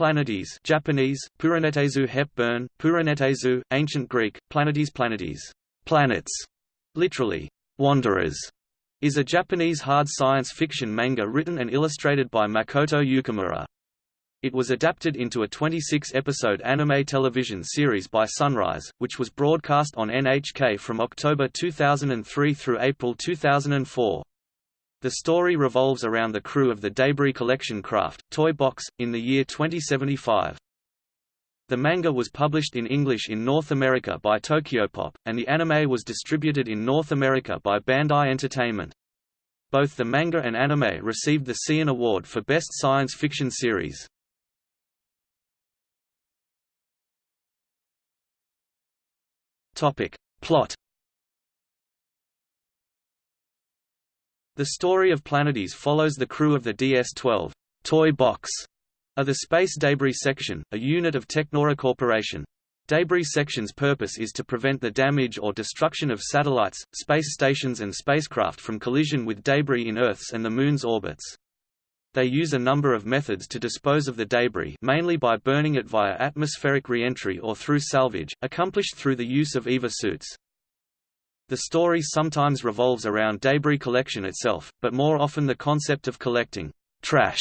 Planetes Japanese, Puranetezu Hepburn, Puranetezu, Ancient Greek, Planetes Planetes, planets, literally, wanderers, is a Japanese hard science fiction manga written and illustrated by Makoto Yukimura. It was adapted into a 26-episode anime television series by Sunrise, which was broadcast on NHK from October 2003 through April 2004. The story revolves around the crew of the Debris collection craft, Toy Box, in the year 2075. The manga was published in English in North America by Tokyopop, and the anime was distributed in North America by Bandai Entertainment. Both the manga and anime received the Seiun Award for Best Science Fiction Series. Topic. Plot The story of Planetes follows the crew of the DS-12 toy box of the Space Debris Section, a unit of Technora Corporation. Debris Section's purpose is to prevent the damage or destruction of satellites, space stations and spacecraft from collision with debris in Earth's and the Moon's orbits. They use a number of methods to dispose of the debris mainly by burning it via atmospheric re-entry or through salvage, accomplished through the use of EVA suits. The story sometimes revolves around debris collection itself, but more often the concept of collecting trash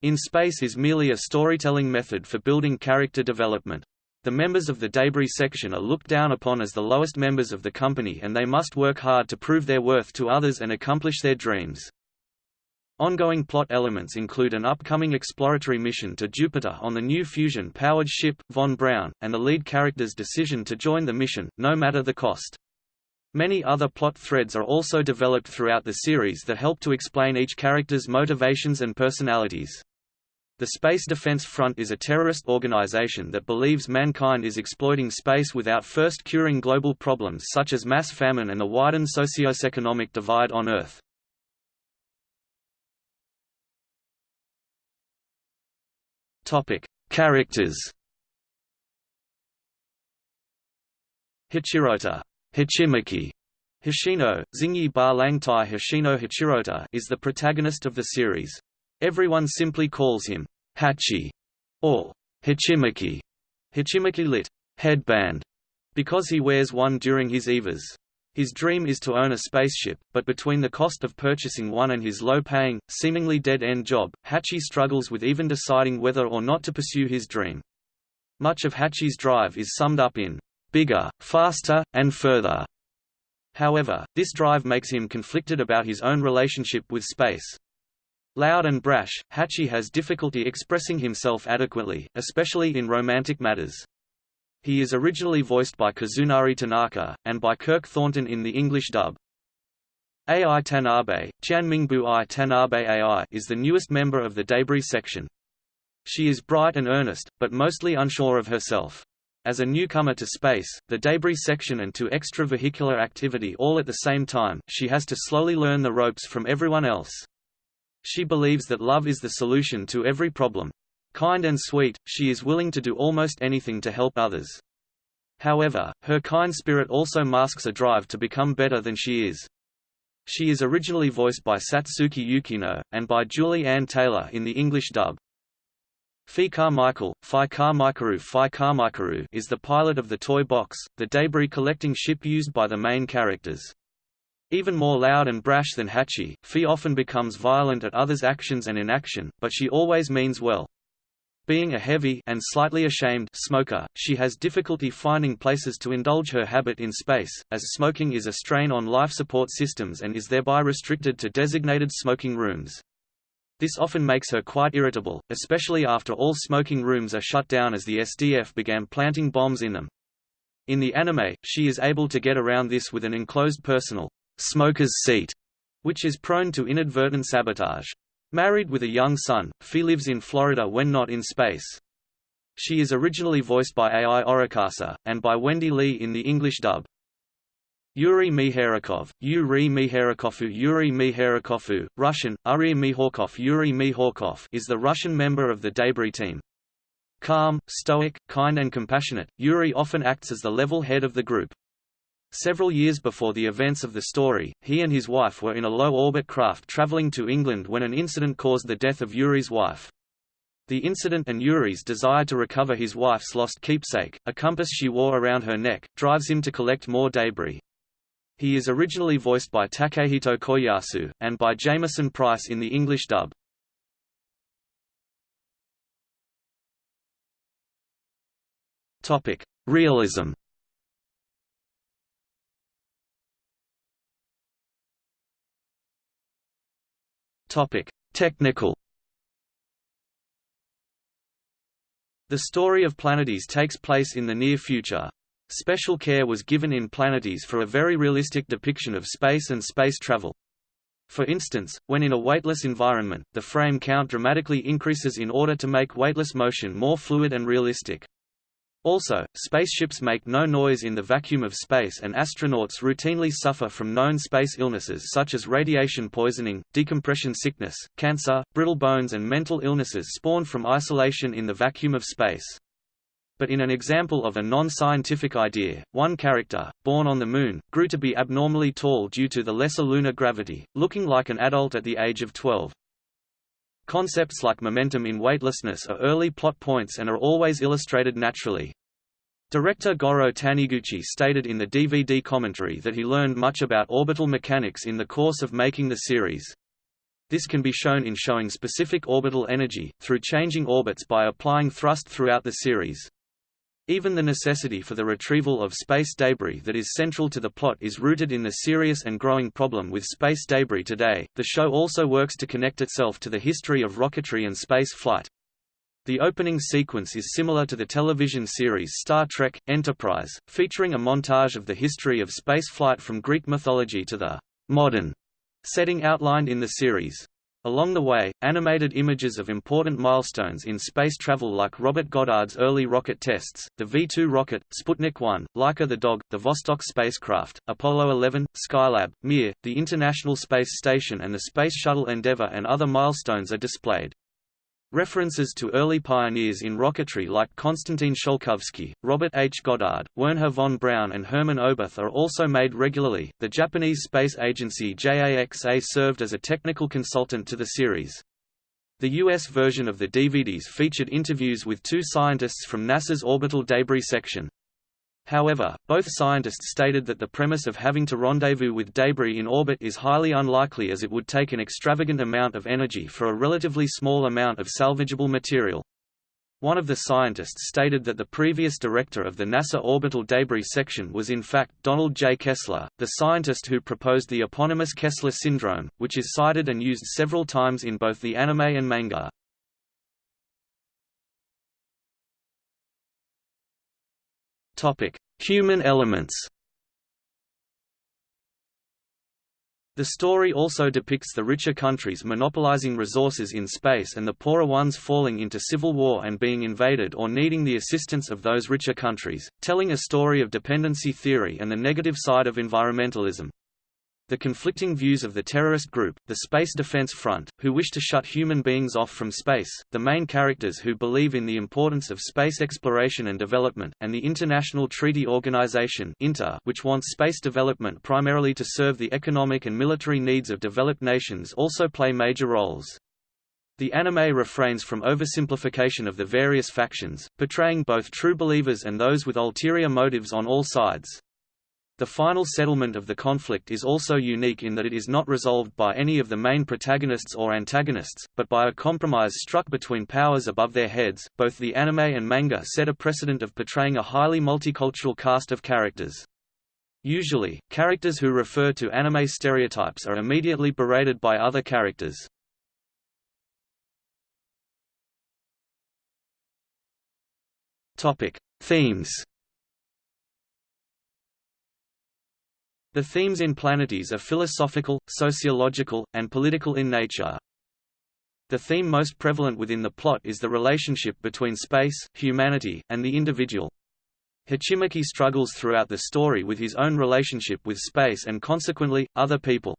in space is merely a storytelling method for building character development. The members of the debris section are looked down upon as the lowest members of the company and they must work hard to prove their worth to others and accomplish their dreams. Ongoing plot elements include an upcoming exploratory mission to Jupiter on the new fusion-powered ship, Von Braun, and the lead character's decision to join the mission, no matter the cost. Many other plot threads are also developed throughout the series that help to explain each character's motivations and personalities. The Space Defense Front is a terrorist organization that believes mankind is exploiting space without first curing global problems such as mass famine and the widened socioeconomic divide on Earth. Characters. Hachirota, Hachimaki, Hoshino, Zingyi Ba Langtai Hoshino Hachirota is the protagonist of the series. Everyone simply calls him Hachi or Hachimaki, Hachimaki lit. headband, because he wears one during his EVAs. His dream is to own a spaceship, but between the cost of purchasing one and his low-paying, seemingly dead-end job, Hachi struggles with even deciding whether or not to pursue his dream. Much of Hachi's drive is summed up in bigger, faster, and further. However, this drive makes him conflicted about his own relationship with space. Loud and brash, Hachi has difficulty expressing himself adequately, especially in romantic matters. He is originally voiced by Kazunari Tanaka, and by Kirk Thornton in the English dub. Ai Tanabe, Jianmingbu I Tanabe AI is the newest member of the Debris section. She is bright and earnest, but mostly unsure of herself. As a newcomer to space, the debris section and to extravehicular activity all at the same time, she has to slowly learn the ropes from everyone else. She believes that love is the solution to every problem. Kind and sweet, she is willing to do almost anything to help others. However, her kind spirit also masks a drive to become better than she is. She is originally voiced by Satsuki Yukino, and by Julie Ann Taylor in the English dub. Fi Carmichael, Fi Carmichael Fi Carmichael is the pilot of the Toy Box, the debris-collecting ship used by the main characters. Even more loud and brash than Hachi, Fi often becomes violent at others' actions and inaction, but she always means well. Being a heavy and slightly ashamed smoker, she has difficulty finding places to indulge her habit in space, as smoking is a strain on life support systems and is thereby restricted to designated smoking rooms. This often makes her quite irritable, especially after all smoking rooms are shut down as the SDF began planting bombs in them. In the anime, she is able to get around this with an enclosed personal smoker's seat, which is prone to inadvertent sabotage. Married with a young son, Fi lives in Florida when not in space. She is originally voiced by Ai Orikasa, and by Wendy Lee in the English dub. Yuri Miharakov, Yuri Miharakofu Yuri Miharakofu, Russian, Uri Mihorkov Yuri Mihorkov is the Russian member of the Debris team. Calm, stoic, kind and compassionate, Yuri often acts as the level head of the group. Several years before the events of the story, he and his wife were in a low-orbit craft traveling to England when an incident caused the death of Yuri's wife. The incident and Yuri's desire to recover his wife's lost keepsake, a compass she wore around her neck, drives him to collect more debris. He is originally voiced by Takehito Koyasu, and by Jamieson Price in the English dub. Topic: Realism Topic: Technical The story of Planetes takes place in the near future. Special care was given in Planetes for a very realistic depiction of space and space travel. For instance, when in a weightless environment, the frame count dramatically increases in order to make weightless motion more fluid and realistic. Also, spaceships make no noise in the vacuum of space and astronauts routinely suffer from known space illnesses such as radiation poisoning, decompression sickness, cancer, brittle bones and mental illnesses spawned from isolation in the vacuum of space. But in an example of a non-scientific idea, one character, born on the Moon, grew to be abnormally tall due to the lesser lunar gravity, looking like an adult at the age of 12. Concepts like momentum in weightlessness are early plot points and are always illustrated naturally. Director Goro Taniguchi stated in the DVD commentary that he learned much about orbital mechanics in the course of making the series. This can be shown in showing specific orbital energy, through changing orbits by applying thrust throughout the series. Even the necessity for the retrieval of space debris that is central to the plot is rooted in the serious and growing problem with space debris today. The show also works to connect itself to the history of rocketry and space flight. The opening sequence is similar to the television series Star Trek Enterprise, featuring a montage of the history of space flight from Greek mythology to the modern setting outlined in the series. Along the way, animated images of important milestones in space travel like Robert Goddard's early rocket tests, the V-2 rocket, Sputnik 1, Laika the dog, the Vostok spacecraft, Apollo 11, Skylab, Mir, the International Space Station and the Space Shuttle Endeavour and other milestones are displayed. References to early pioneers in rocketry like Konstantin Tsiolkovsky, Robert H. Goddard, Wernher von Braun, and Hermann Oberth are also made regularly. The Japanese space agency JAXA served as a technical consultant to the series. The US version of the DVDs featured interviews with two scientists from NASA's orbital debris section. However, both scientists stated that the premise of having to rendezvous with debris in orbit is highly unlikely as it would take an extravagant amount of energy for a relatively small amount of salvageable material. One of the scientists stated that the previous director of the NASA Orbital Debris Section was in fact Donald J. Kessler, the scientist who proposed the eponymous Kessler syndrome, which is cited and used several times in both the anime and manga. Topic: Human elements. The story also depicts the richer countries monopolizing resources in space and the poorer ones falling into civil war and being invaded or needing the assistance of those richer countries, telling a story of dependency theory and the negative side of environmentalism. The conflicting views of the terrorist group, the Space Defense Front, who wish to shut human beings off from space, the main characters who believe in the importance of space exploration and development, and the International Treaty Organization which wants space development primarily to serve the economic and military needs of developed nations also play major roles. The anime refrains from oversimplification of the various factions, portraying both true believers and those with ulterior motives on all sides. The final settlement of the conflict is also unique in that it is not resolved by any of the main protagonists or antagonists, but by a compromise struck between powers above their heads. Both the anime and manga set a precedent of portraying a highly multicultural cast of characters. Usually, characters who refer to anime stereotypes are immediately berated by other characters. Topic: Themes The themes in Planetes are philosophical, sociological, and political in nature. The theme most prevalent within the plot is the relationship between space, humanity, and the individual. Hachimaki struggles throughout the story with his own relationship with space and consequently, other people.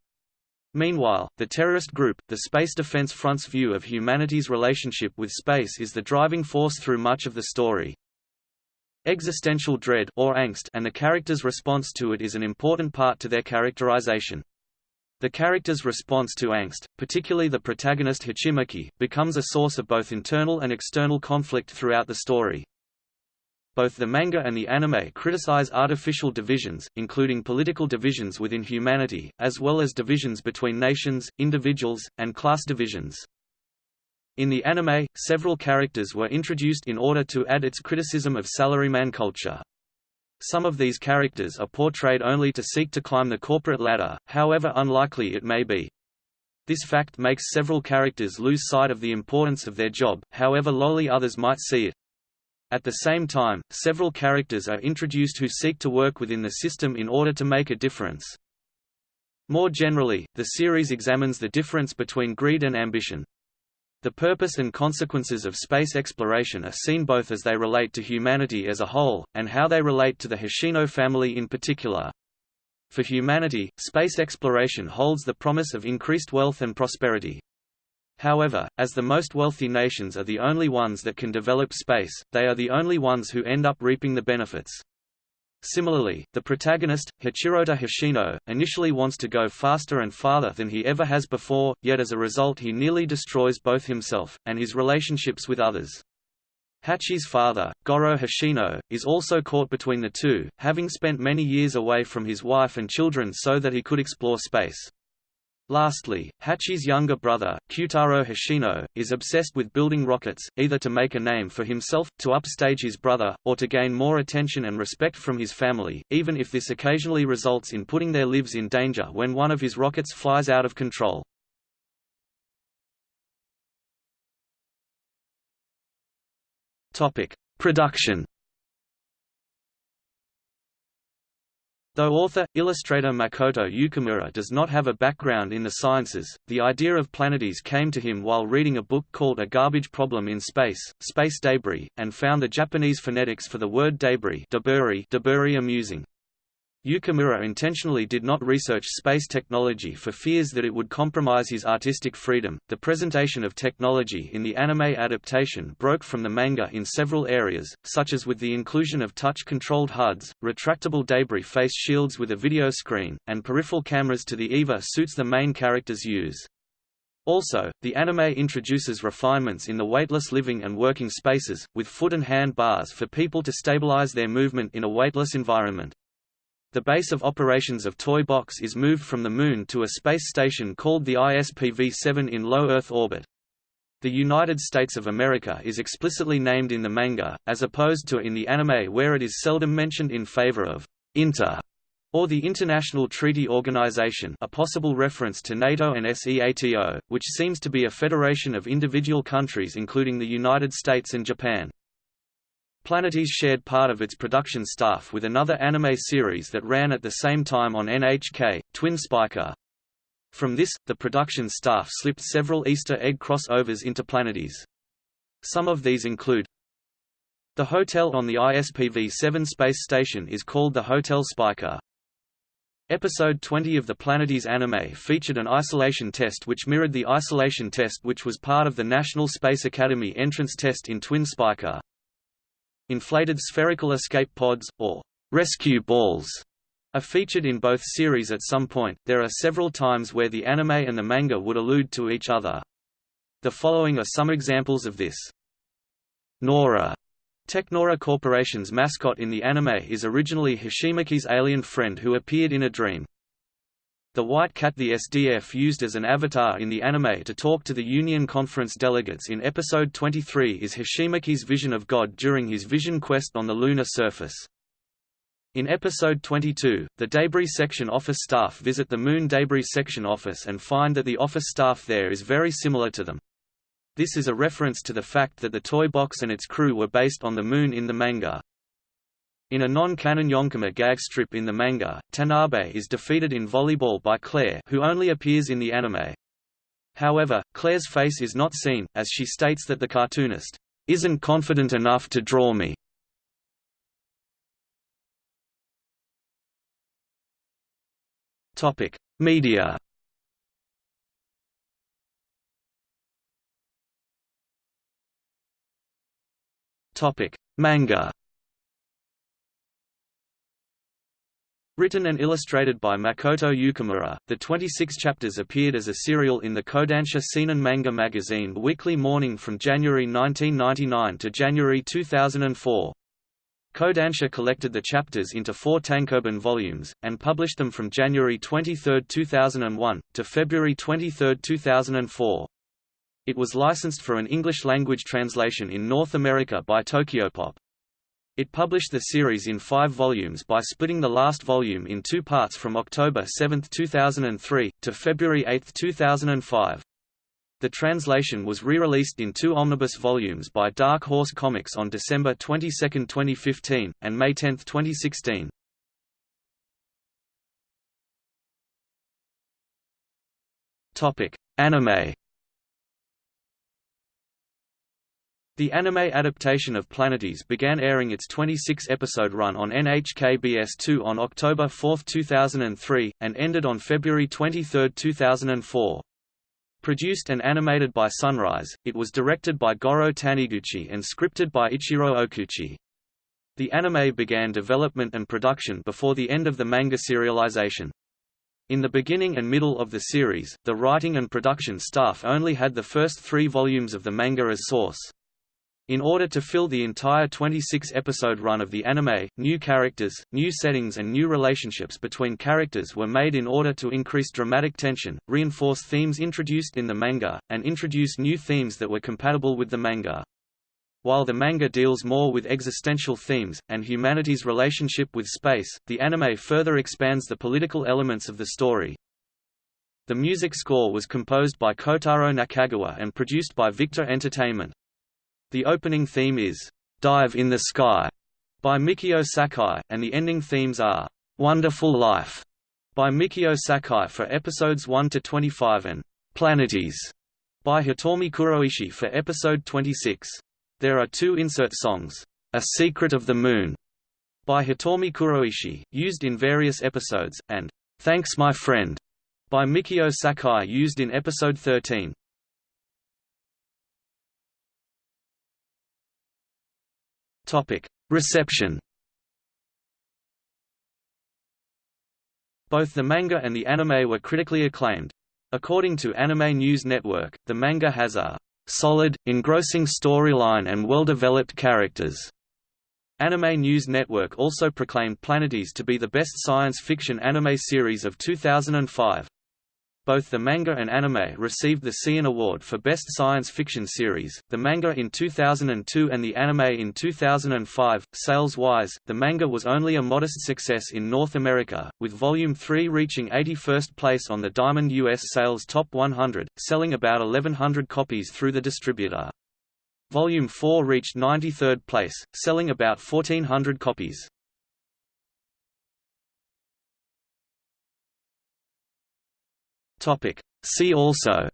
Meanwhile, the terrorist group, the Space Defense Front's view of humanity's relationship with space is the driving force through much of the story. Existential dread or angst and the character's response to it is an important part to their characterization. The character's response to angst, particularly the protagonist Hachimaki, becomes a source of both internal and external conflict throughout the story. Both the manga and the anime criticize artificial divisions, including political divisions within humanity, as well as divisions between nations, individuals, and class divisions. In the anime, several characters were introduced in order to add its criticism of salaryman culture. Some of these characters are portrayed only to seek to climb the corporate ladder, however unlikely it may be. This fact makes several characters lose sight of the importance of their job, however lowly others might see it. At the same time, several characters are introduced who seek to work within the system in order to make a difference. More generally, the series examines the difference between greed and ambition. The purpose and consequences of space exploration are seen both as they relate to humanity as a whole, and how they relate to the Hoshino family in particular. For humanity, space exploration holds the promise of increased wealth and prosperity. However, as the most wealthy nations are the only ones that can develop space, they are the only ones who end up reaping the benefits. Similarly, the protagonist, Hachirota Hoshino, initially wants to go faster and farther than he ever has before, yet as a result he nearly destroys both himself, and his relationships with others. Hachi's father, Goro Hoshino, is also caught between the two, having spent many years away from his wife and children so that he could explore space. Lastly, Hachi's younger brother, Kyutaro Hoshino, is obsessed with building rockets, either to make a name for himself, to upstage his brother, or to gain more attention and respect from his family, even if this occasionally results in putting their lives in danger when one of his rockets flies out of control. Production Though author, illustrator Makoto Yukimura does not have a background in the sciences, the idea of Planetes came to him while reading a book called A Garbage Problem in Space, Space Debris, and found the Japanese phonetics for the word debris, deburi, deburi amusing. Yukimura intentionally did not research space technology for fears that it would compromise his artistic freedom. The presentation of technology in the anime adaptation broke from the manga in several areas, such as with the inclusion of touch-controlled HUDs, retractable debris face shields with a video screen, and peripheral cameras to the EVA suits the main characters use. Also, the anime introduces refinements in the weightless living and working spaces, with foot and hand bars for people to stabilize their movement in a weightless environment. The base of operations of Toy Box is moved from the Moon to a space station called the ISPV-7 in low Earth orbit. The United States of America is explicitly named in the manga, as opposed to in the anime where it is seldom mentioned in favor of «inter» or the International Treaty Organization a possible reference to NATO and SEATO, which seems to be a federation of individual countries including the United States and Japan. Planetes shared part of its production staff with another anime series that ran at the same time on NHK, Twin Spica. From this, the production staff slipped several Easter egg crossovers into Planetes. Some of these include The hotel on the ISPV-7 space station is called the Hotel Spica. Episode 20 of the Planetes anime featured an isolation test which mirrored the isolation test which was part of the National Space Academy entrance test in Twin Spica. Inflated spherical escape pods, or rescue balls, are featured in both series at some point. There are several times where the anime and the manga would allude to each other. The following are some examples of this. Nora Technora Corporation's mascot in the anime is originally Hachimaki's alien friend who appeared in a dream. The White Cat the SDF used as an avatar in the anime to talk to the Union Conference delegates in Episode 23 is Hachimaki's vision of God during his vision quest on the lunar surface. In Episode 22, the Debris Section office staff visit the Moon Debris Section office and find that the office staff there is very similar to them. This is a reference to the fact that the toy box and its crew were based on the Moon in the manga. In a non-canon Yonkoma gag strip in the manga, Tanabe is defeated in volleyball by Claire who only appears in the anime. However, Claire's face is not seen, as she states that the cartoonist, "...isn't confident enough to draw me." Media Manga Written and illustrated by Makoto Yukimura, the 26 chapters appeared as a serial in the Kodansha Seinen manga magazine Weekly Morning from January 1999 to January 2004. Kodansha collected the chapters into four tankobon volumes, and published them from January 23, 2001, to February 23, 2004. It was licensed for an English-language translation in North America by Tokyopop. It published the series in five volumes by splitting the last volume in two parts from October 7, 2003, to February 8, 2005. The translation was re-released in two omnibus volumes by Dark Horse Comics on December 22, 2015, and May 10, 2016. Anime The anime adaptation of Planetes began airing its 26-episode run on NHKBS2 on October 4, 2003, and ended on February 23, 2004. Produced and animated by Sunrise, it was directed by Goro Taniguchi and scripted by Ichiro Okuchi. The anime began development and production before the end of the manga serialization. In the beginning and middle of the series, the writing and production staff only had the first three volumes of the manga as source. In order to fill the entire 26-episode run of the anime, new characters, new settings and new relationships between characters were made in order to increase dramatic tension, reinforce themes introduced in the manga, and introduce new themes that were compatible with the manga. While the manga deals more with existential themes, and humanity's relationship with space, the anime further expands the political elements of the story. The music score was composed by Kotaro Nakagawa and produced by Victor Entertainment. The opening theme is, "'Dive in the Sky' by Mikio Sakai, and the ending themes are, "'Wonderful Life' by Mikio Sakai for episodes 1 to 25 and "'Planetes' by Hitomi Kuroishi for episode 26. There are two insert songs, "'A Secret of the Moon' by Hitomi Kuroishi, used in various episodes, and "'Thanks My Friend' by Mikio Sakai used in episode 13. Topic: Reception. Both the manga and the anime were critically acclaimed. According to Anime News Network, the manga has a solid, engrossing storyline and well-developed characters. Anime News Network also proclaimed Planetes to be the best science fiction anime series of 2005. Both the manga and anime received the Seiun Award for Best Science Fiction Series, the manga in 2002 and the anime in 2005. Sales-wise, the manga was only a modest success in North America, with Volume 3 reaching 81st place on the Diamond US Sales Top 100, selling about 1100 copies through the distributor. Volume 4 reached 93rd place, selling about 1400 copies. Topic. See also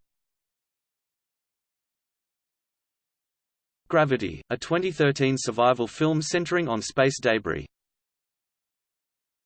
Gravity, a 2013 survival film centering on space debris